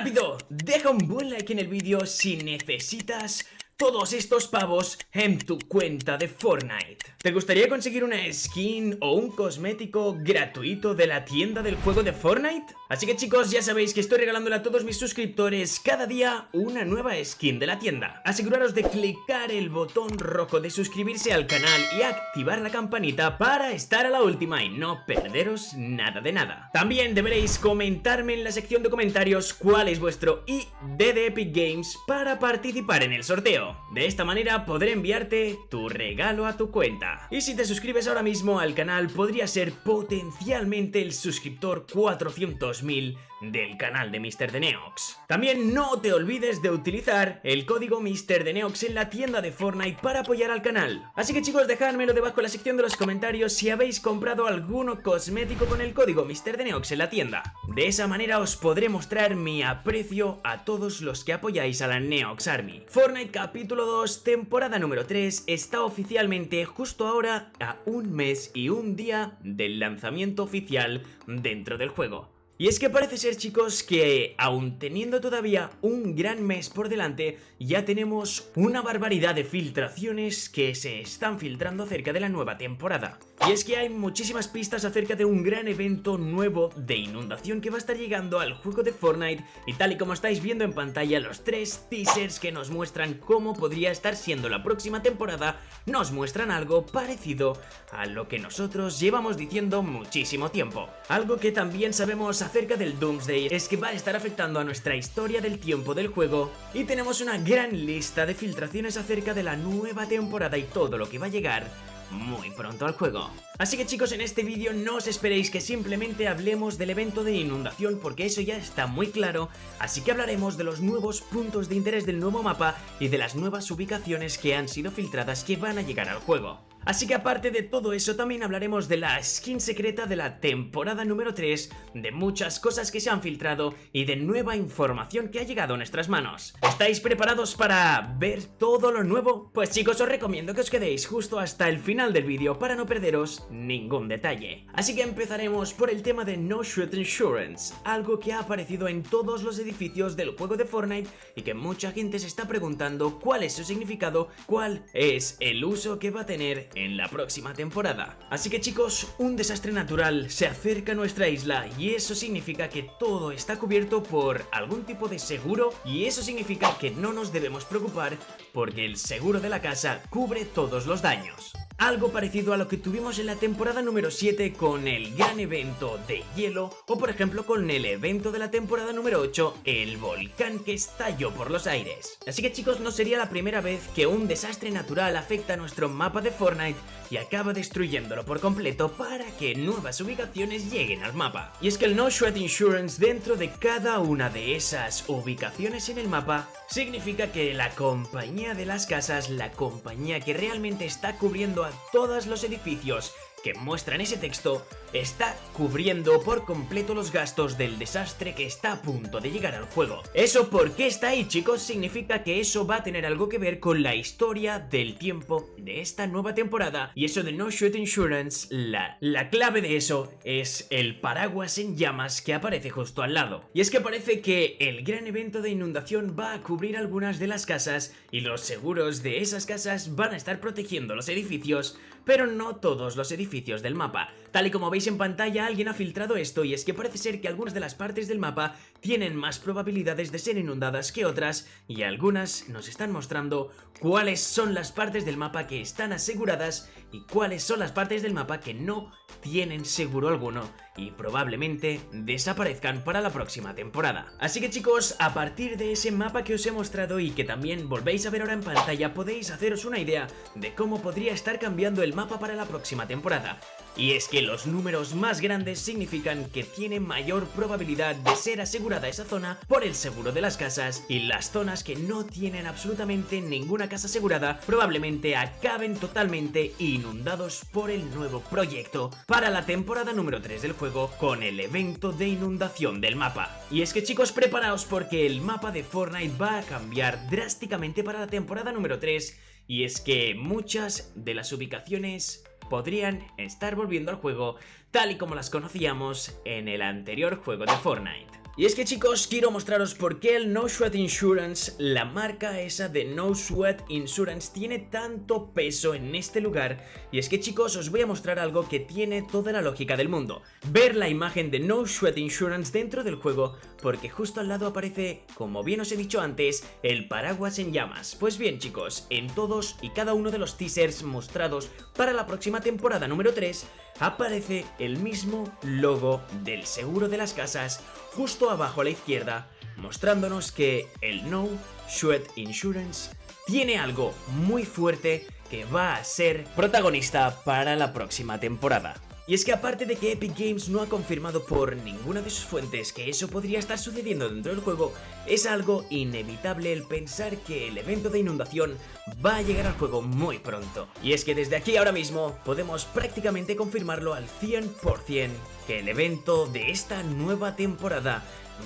¡Rápido! Deja un buen like en el vídeo si necesitas todos estos pavos en tu cuenta de Fortnite. ¿Te gustaría conseguir una skin o un cosmético gratuito de la tienda del juego de Fortnite? Así que chicos, ya sabéis que estoy regalándole a todos mis suscriptores cada día una nueva skin de la tienda. Aseguraros de clicar el botón rojo de suscribirse al canal y activar la campanita para estar a la última y no perderos nada de nada. También deberéis comentarme en la sección de comentarios cuál es vuestro ID de Epic Games para participar en el sorteo. De esta manera podré enviarte tu regalo a tu cuenta. Y si te suscribes ahora mismo al canal podría ser potencialmente el suscriptor 400.000 del canal de Mr. Neox. También no te olvides de utilizar el código Mr. Neox en la tienda de Fortnite para apoyar al canal. Así que chicos, dejádmelo debajo en la sección de los comentarios si habéis comprado alguno cosmético con el código Mr. Neox en la tienda. De esa manera os podré mostrar mi aprecio a todos los que apoyáis a la Neox Army. Fortnite capítulo 2, temporada número 3, está oficialmente justo ahora a un mes y un día del lanzamiento oficial dentro del juego. Y es que parece ser chicos que aún teniendo todavía un gran mes por delante ya tenemos una barbaridad de filtraciones que se están filtrando acerca de la nueva temporada. Y es que hay muchísimas pistas acerca de un gran evento nuevo de inundación que va a estar llegando al juego de Fortnite y tal y como estáis viendo en pantalla los tres teasers que nos muestran cómo podría estar siendo la próxima temporada nos muestran algo parecido a lo que nosotros llevamos diciendo muchísimo tiempo. Algo que también sabemos acerca del Doomsday es que va a estar afectando a nuestra historia del tiempo del juego y tenemos una gran lista de filtraciones acerca de la nueva temporada y todo lo que va a llegar muy pronto al juego. Así que chicos, en este vídeo no os esperéis que simplemente hablemos del evento de inundación porque eso ya está muy claro, así que hablaremos de los nuevos puntos de interés del nuevo mapa y de las nuevas ubicaciones que han sido filtradas que van a llegar al juego. Así que aparte de todo eso también hablaremos de la skin secreta de la temporada número 3, de muchas cosas que se han filtrado y de nueva información que ha llegado a nuestras manos. ¿Estáis preparados para ver todo lo nuevo? Pues chicos os recomiendo que os quedéis justo hasta el final del vídeo para no perderos ningún detalle. Así que empezaremos por el tema de No Shoot Insurance, algo que ha aparecido en todos los edificios del juego de Fortnite y que mucha gente se está preguntando cuál es su significado, cuál es el uso que va a tener en la próxima temporada. Así que chicos, un desastre natural se acerca a nuestra isla y eso significa que todo está cubierto por algún tipo de seguro y eso significa que no nos debemos preocupar porque el seguro de la casa cubre todos los daños. Algo parecido a lo que tuvimos en la temporada número 7 con el gran evento de hielo o por ejemplo con el evento de la temporada número 8, el volcán que estalló por los aires. Así que chicos, no sería la primera vez que un desastre natural afecta a nuestro mapa de Fortnite y acaba destruyéndolo por completo para que nuevas ubicaciones lleguen al mapa. Y es que el No Shred Insurance dentro de cada una de esas ubicaciones en el mapa significa que la compañía de las casas, la compañía que realmente está cubriendo a todos los edificios que muestran ese texto está cubriendo por completo los gastos del desastre que está a punto de llegar al juego. ¿Eso por qué está ahí chicos? Significa que eso va a tener algo que ver con la historia del tiempo de esta nueva temporada y eso de No Shoot Insurance, la, la clave de eso es el paraguas en llamas que aparece justo al lado. Y es que parece que el gran evento de inundación va a cubrir algunas de las casas y los seguros de esas casas van a estar protegiendo los edificios, pero no todos los edificios del mapa. Tal y como veis en pantalla alguien ha filtrado esto y es que parece ser que algunas de las partes del mapa tienen más probabilidades de ser inundadas que otras y algunas nos están mostrando cuáles son las partes del mapa que están aseguradas y cuáles son las partes del mapa que no tienen seguro alguno y probablemente desaparezcan para la próxima temporada. Así que chicos, a partir de ese mapa que os he mostrado y que también volvéis a ver ahora en pantalla podéis haceros una idea de cómo podría estar cambiando el mapa para la próxima temporada. Y es que los números más grandes significan que tiene mayor probabilidad de ser asegurada esa zona por el seguro de las casas y las zonas que no tienen absolutamente ninguna casa asegurada probablemente acaben totalmente inundados por el nuevo proyecto para la temporada número 3 del juego con el evento de inundación del mapa. Y es que chicos preparaos porque el mapa de Fortnite va a cambiar drásticamente para la temporada número 3 y es que muchas de las ubicaciones podrían estar volviendo al juego tal y como las conocíamos en el anterior juego de Fortnite. Y es que chicos, quiero mostraros por qué el No Sweat Insurance, la marca esa de No Sweat Insurance, tiene tanto peso en este lugar. Y es que chicos, os voy a mostrar algo que tiene toda la lógica del mundo. Ver la imagen de No Sweat Insurance dentro del juego, porque justo al lado aparece, como bien os he dicho antes, el paraguas en llamas. Pues bien chicos, en todos y cada uno de los teasers mostrados para la próxima temporada número 3, aparece el mismo logo del seguro de las casas justo abajo a la izquierda, mostrándonos que el No Sweat Insurance tiene algo muy fuerte que va a ser protagonista para la próxima temporada. Y es que aparte de que Epic Games no ha confirmado por ninguna de sus fuentes que eso podría estar sucediendo dentro del juego, es algo inevitable el pensar que el evento de inundación va a llegar al juego muy pronto. Y es que desde aquí ahora mismo podemos prácticamente confirmarlo al 100% que el evento de esta nueva temporada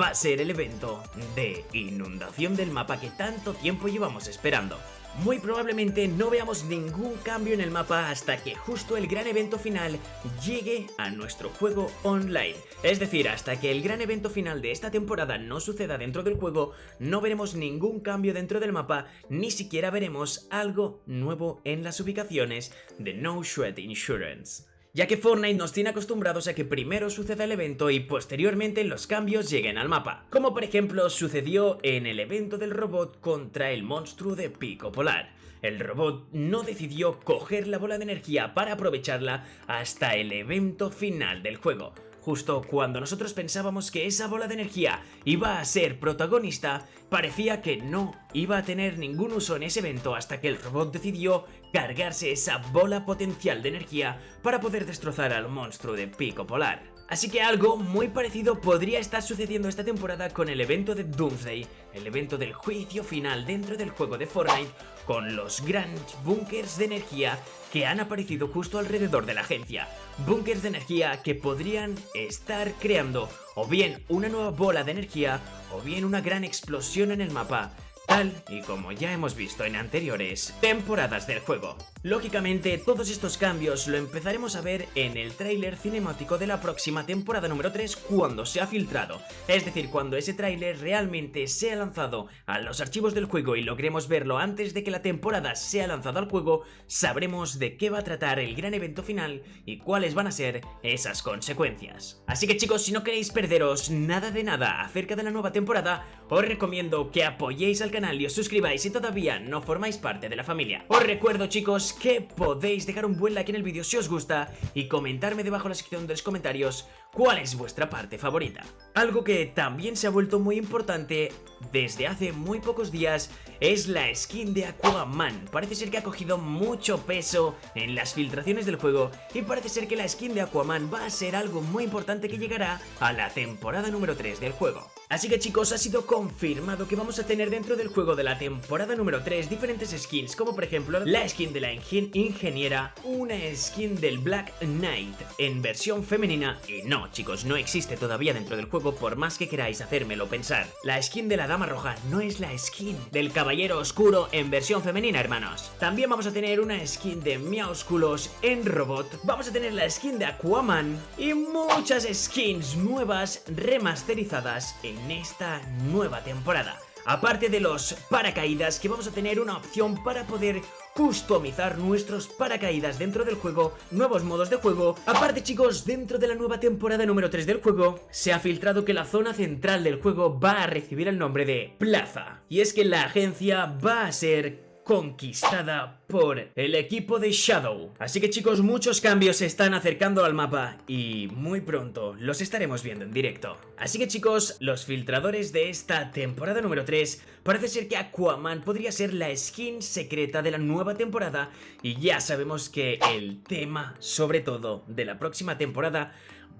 va a ser el evento de inundación del mapa que tanto tiempo llevamos esperando muy probablemente no veamos ningún cambio en el mapa hasta que justo el gran evento final llegue a nuestro juego online. Es decir, hasta que el gran evento final de esta temporada no suceda dentro del juego, no veremos ningún cambio dentro del mapa, ni siquiera veremos algo nuevo en las ubicaciones de No Shred Insurance ya que Fortnite nos tiene acostumbrados a que primero suceda el evento y posteriormente los cambios lleguen al mapa, como por ejemplo sucedió en el evento del robot contra el monstruo de Pico Polar. El robot no decidió coger la bola de energía para aprovecharla hasta el evento final del juego, Justo cuando nosotros pensábamos que esa bola de energía iba a ser protagonista, parecía que no iba a tener ningún uso en ese evento hasta que el robot decidió cargarse esa bola potencial de energía para poder destrozar al monstruo de pico polar. Así que algo muy parecido podría estar sucediendo esta temporada con el evento de Doomsday, el evento del juicio final dentro del juego de Fortnite, con los grandes bunkers de energía que han aparecido justo alrededor de la agencia. Bunkers de energía que podrían estar creando o bien una nueva bola de energía o bien una gran explosión en el mapa tal y como ya hemos visto en anteriores temporadas del juego. Lógicamente, todos estos cambios lo empezaremos a ver en el tráiler cinemático de la próxima temporada número 3 cuando se ha filtrado, es decir, cuando ese tráiler realmente sea lanzado a los archivos del juego y logremos verlo antes de que la temporada sea lanzada al juego, sabremos de qué va a tratar el gran evento final y cuáles van a ser esas consecuencias. Así que chicos, si no queréis perderos nada de nada acerca de la nueva temporada, os recomiendo que apoyéis al canal y os suscribáis si todavía no formáis parte de la familia. Os recuerdo chicos que podéis dejar un buen like en el vídeo si os gusta y comentarme debajo en la sección de los comentarios cuál es vuestra parte favorita. Algo que también se ha vuelto muy importante desde hace muy pocos días es la skin de Aquaman. Parece ser que ha cogido mucho peso en las filtraciones del juego y parece ser que la skin de Aquaman va a ser algo muy importante que llegará a la temporada número 3 del juego. Así que chicos, ha sido confirmado que vamos a tener dentro del juego de la temporada número 3 diferentes skins, como por ejemplo la skin de la ingeniera, una skin del Black Knight en versión femenina, y no chicos, no existe todavía dentro del juego por más que queráis hacérmelo pensar. La skin de la Dama Roja no es la skin del Caballero Oscuro en versión femenina, hermanos. También vamos a tener una skin de Miaosculos en robot, vamos a tener la skin de Aquaman y muchas skins nuevas remasterizadas en en esta nueva temporada. Aparte de los paracaídas que vamos a tener una opción para poder customizar nuestros paracaídas dentro del juego, nuevos modos de juego. Aparte chicos, dentro de la nueva temporada número 3 del juego, se ha filtrado que la zona central del juego va a recibir el nombre de Plaza. Y es que la agencia va a ser conquistada por el equipo de Shadow. Así que chicos, muchos cambios se están acercando al mapa y muy pronto los estaremos viendo en directo. Así que chicos, los filtradores de esta temporada número 3, parece ser que Aquaman podría ser la skin secreta de la nueva temporada y ya sabemos que el tema, sobre todo, de la próxima temporada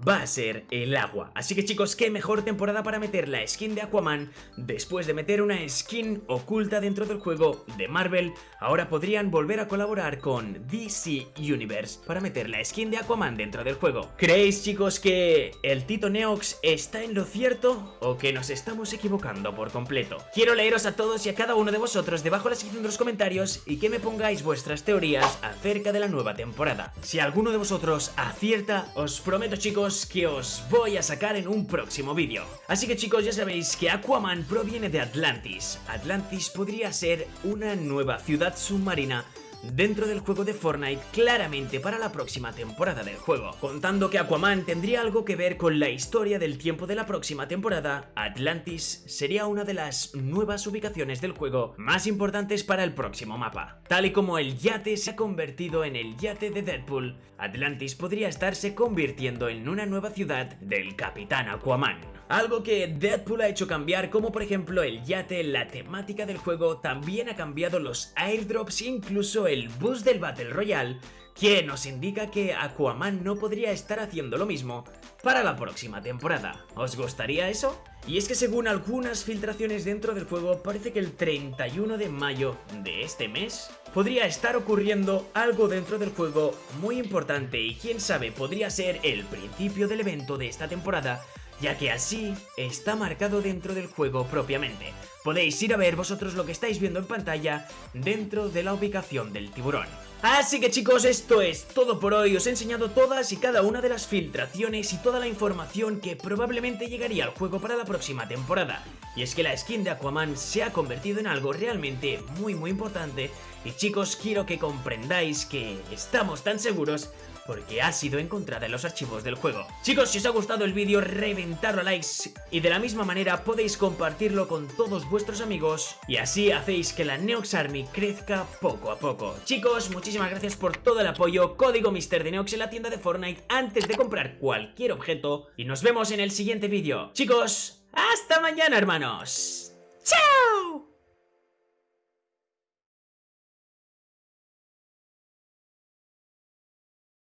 va a ser el agua. Así que chicos, qué mejor temporada para meter la skin de Aquaman después de meter una skin oculta dentro del juego de Marvel. Ahora podrían volver a colaborar con DC Universe para meter la skin de Aquaman dentro del juego. ¿Creéis chicos que el Tito Neox está en lo cierto o que nos estamos equivocando por completo? Quiero leeros a todos y a cada uno de vosotros debajo en la sección de los comentarios y que me pongáis vuestras teorías acerca de la nueva temporada. Si alguno de vosotros acierta, os prometo chicos que os voy a sacar en un próximo vídeo. Así que chicos ya sabéis que Aquaman proviene de Atlantis. Atlantis podría ser una nueva ciudad submarina dentro del juego de Fortnite claramente para la próxima temporada del juego. Contando que Aquaman tendría algo que ver con la historia del tiempo de la próxima temporada, Atlantis sería una de las nuevas ubicaciones del juego más importantes para el próximo mapa. Tal y como el yate se ha convertido en el yate de Deadpool, Atlantis podría estarse convirtiendo en una nueva ciudad del Capitán Aquaman. Algo que Deadpool ha hecho cambiar, como por ejemplo el yate, la temática del juego, también ha cambiado los airdrops, incluso el boost del Battle Royale, que nos indica que Aquaman no podría estar haciendo lo mismo para la próxima temporada. ¿Os gustaría eso? Y es que según algunas filtraciones dentro del juego, parece que el 31 de mayo de este mes podría estar ocurriendo algo dentro del juego muy importante y quién sabe, podría ser el principio del evento de esta temporada ya que así está marcado dentro del juego propiamente. Podéis ir a ver vosotros lo que estáis viendo en pantalla dentro de la ubicación del tiburón. Así que chicos, esto es todo por hoy, os he enseñado todas y cada una de las filtraciones y toda la información que probablemente llegaría al juego para la próxima temporada. Y es que la skin de Aquaman se ha convertido en algo realmente muy muy importante y chicos, quiero que comprendáis que estamos tan seguros porque ha sido encontrada en los archivos del juego. Chicos, si os ha gustado el vídeo, reventadlo a likes y de la misma manera podéis compartirlo con todos vuestros amigos y así hacéis que la Neox Army crezca poco a poco. Chicos, muchísimas gracias por todo el apoyo, código Mister de Neox en la tienda de Fortnite antes de comprar cualquier objeto y nos vemos en el siguiente vídeo. Chicos, hasta mañana hermanos. ¡Chao!